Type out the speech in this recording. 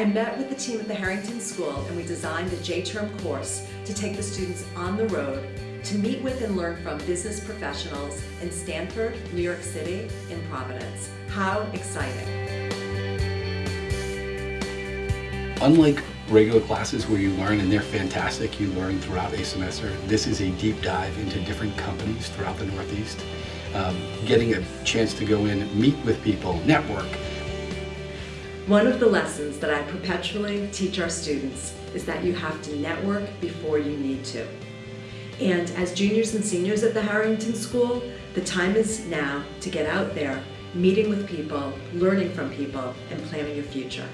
I met with the team at the Harrington School and we designed a J-term course to take the students on the road to meet with and learn from business professionals in Stamford, New York City, and Providence. How exciting! Unlike regular classes where you learn and they're fantastic, you learn throughout a semester, this is a deep dive into different companies throughout the Northeast. Um, getting a chance to go in, meet with people, network. One of the lessons that I perpetually teach our students is that you have to network before you need to. And as juniors and seniors at the Harrington School, the time is now to get out there, meeting with people, learning from people, and planning your future.